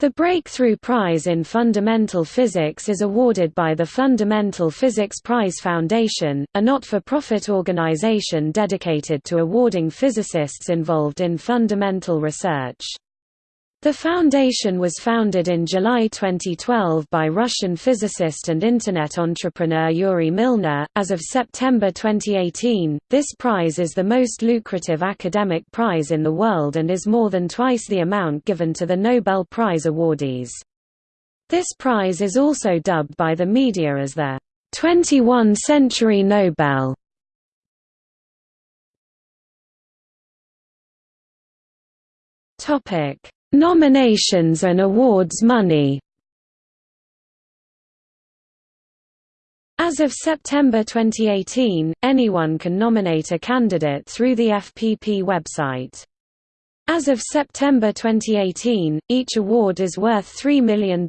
The Breakthrough Prize in Fundamental Physics is awarded by the Fundamental Physics Prize Foundation, a not-for-profit organization dedicated to awarding physicists involved in fundamental research. The foundation was founded in July 2012 by Russian physicist and Internet entrepreneur Yuri Milner. As of September 2018, this prize is the most lucrative academic prize in the world and is more than twice the amount given to the Nobel Prize awardees. This prize is also dubbed by the media as the 21 Century Nobel. Topic Nominations and awards money As of September 2018, anyone can nominate a candidate through the FPP website. As of September 2018, each award is worth $3 million.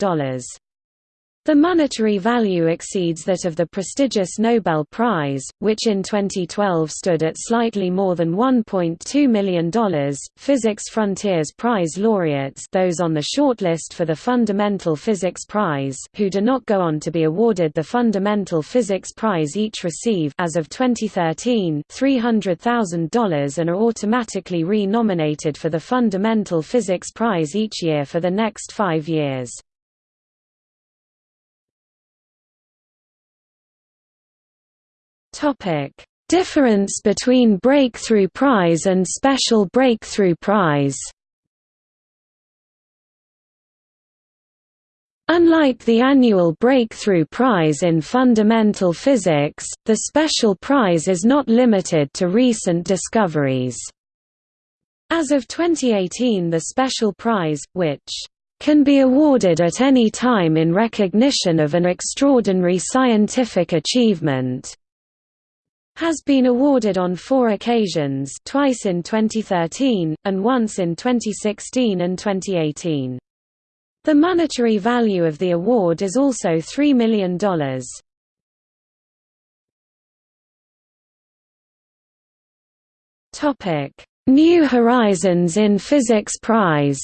The monetary value exceeds that of the prestigious Nobel Prize, which in 2012 stood at slightly more than $1.2 million. Physics Frontiers Prize laureates, those on the shortlist for the Fundamental Physics Prize, who do not go on to be awarded the Fundamental Physics Prize, each receive, as of 2013, $300,000 and are automatically re-nominated for the Fundamental Physics Prize each year for the next five years. Topic: Difference between Breakthrough Prize and Special Breakthrough Prize. Unlike the annual Breakthrough Prize in Fundamental Physics, the Special Prize is not limited to recent discoveries. As of 2018 the Special Prize, which can be awarded at any time in recognition of an extraordinary scientific achievement, has been awarded on four occasions twice in 2013, and once in 2016 and 2018. The monetary value of the award is also $3 million. New Horizons in Physics Prize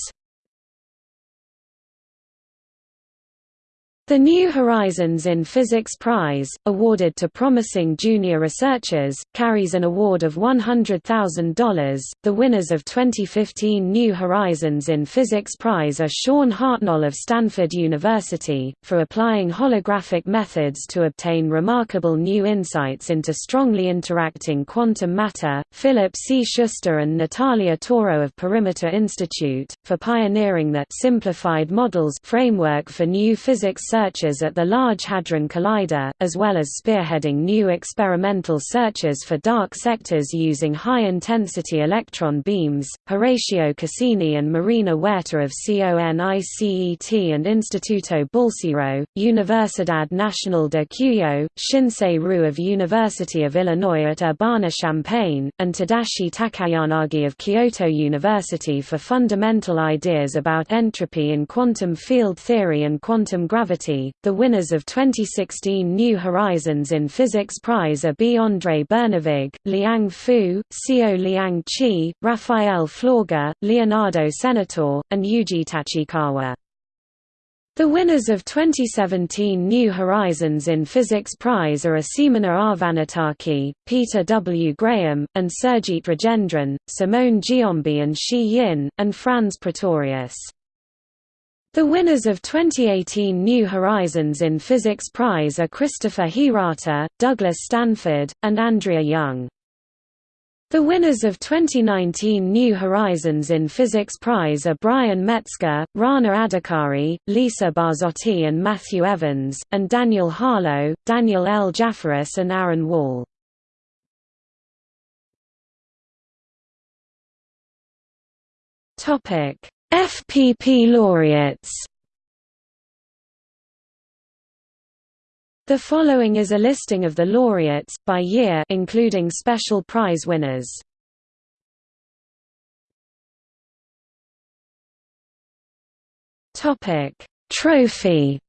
The New Horizons in Physics Prize, awarded to promising junior researchers, carries an award of $100,000. The winners of 2015 New Horizons in Physics Prize are Sean Hartnoll of Stanford University, for applying holographic methods to obtain remarkable new insights into strongly interacting quantum matter, Philip C. Schuster and Natalia Toro of Perimeter Institute, for pioneering the simplified models framework for new physics searches at the Large Hadron Collider, as well as spearheading new experimental searches for dark sectors using high-intensity electron beams. Horacio Casini and Marina Huerta of CONICET and Instituto Balseiro, Universidad Nacional de Cuyo, Shinsei Ryu of University of Illinois at Urbana-Champaign, and Tadashi Takayanagi of Kyoto University for fundamental ideas about entropy in quantum field theory and quantum gravity the winners of 2016 New Horizons in Physics Prize are B. André Bernevig, Liang Fu, Xiao Liang Qi, Raphael Flauger, Leonardo Senatore, and Yuji Tachikawa. The winners of 2017 New Horizons in Physics Prize are Asimina Arvanitaki, Peter W. Graham, and Surjit Rajendran, Simone Giombi and Xi Yin, and Franz Pretorius. The winners of 2018 New Horizons in Physics Prize are Christopher Hirata, Douglas Stanford, and Andrea Young. The winners of 2019 New Horizons in Physics Prize are Brian Metzger, Rana Adhikari, Lisa Barsotti and Matthew Evans, and Daniel Harlow, Daniel L. Jafferis and Aaron Wall. FPP laureates The following is a listing of the laureates, by year including special prize winners. Trophy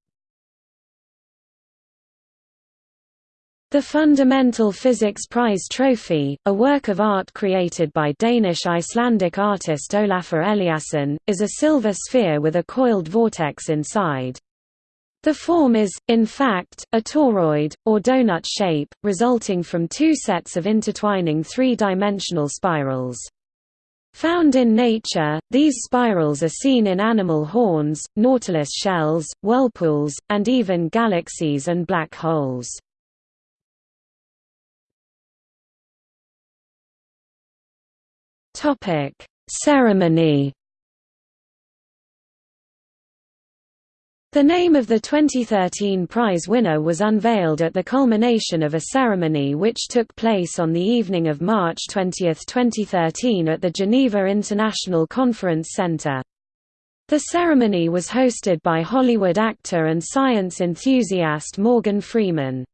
The Fundamental Physics Prize Trophy, a work of art created by Danish-Icelandic artist Olafur Eliasson, is a silver sphere with a coiled vortex inside. The form is, in fact, a toroid, or donut shape, resulting from two sets of intertwining three-dimensional spirals. Found in nature, these spirals are seen in animal horns, nautilus shells, whirlpools, and even galaxies and black holes. Topic: Ceremony. The name of the 2013 prize winner was unveiled at the culmination of a ceremony which took place on the evening of March 20, 2013 at the Geneva International Conference Center. The ceremony was hosted by Hollywood actor and science enthusiast Morgan Freeman.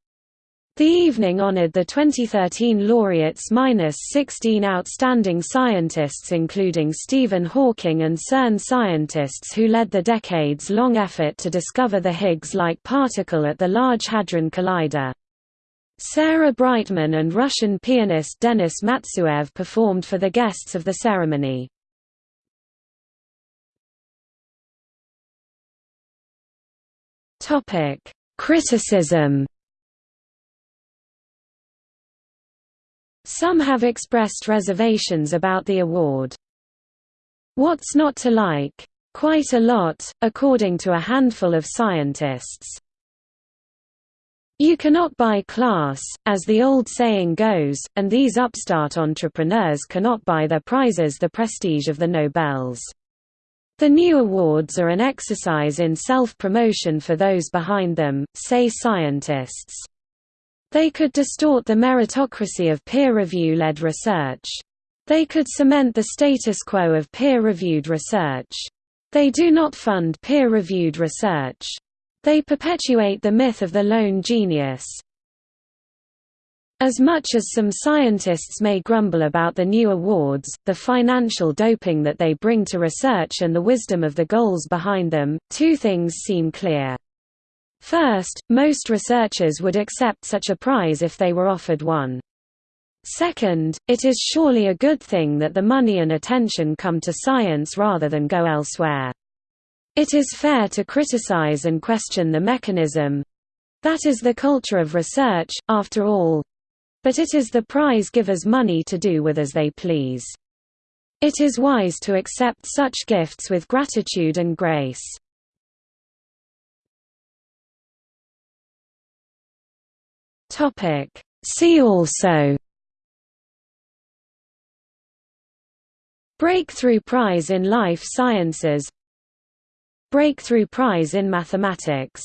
The evening honored the 2013 laureates minus 16 outstanding scientists including Stephen Hawking and CERN scientists who led the decades-long effort to discover the Higgs-like particle at the Large Hadron Collider. Sarah Brightman and Russian pianist Denis Matsuev performed for the guests of the ceremony. Criticism Some have expressed reservations about the award. What's not to like? Quite a lot, according to a handful of scientists. You cannot buy class, as the old saying goes, and these upstart entrepreneurs cannot buy their prizes the prestige of the Nobels. The new awards are an exercise in self-promotion for those behind them, say scientists. They could distort the meritocracy of peer review-led research. They could cement the status quo of peer-reviewed research. They do not fund peer-reviewed research. They perpetuate the myth of the lone genius. As much as some scientists may grumble about the new awards, the financial doping that they bring to research and the wisdom of the goals behind them, two things seem clear. First, most researchers would accept such a prize if they were offered one. Second, it is surely a good thing that the money and attention come to science rather than go elsewhere. It is fair to criticize and question the mechanism. That is the culture of research, after all. But it is the prize givers' money to do with as they please. It is wise to accept such gifts with gratitude and grace. Topic. See also. Breakthrough Prize in Life Sciences. Breakthrough Prize in Mathematics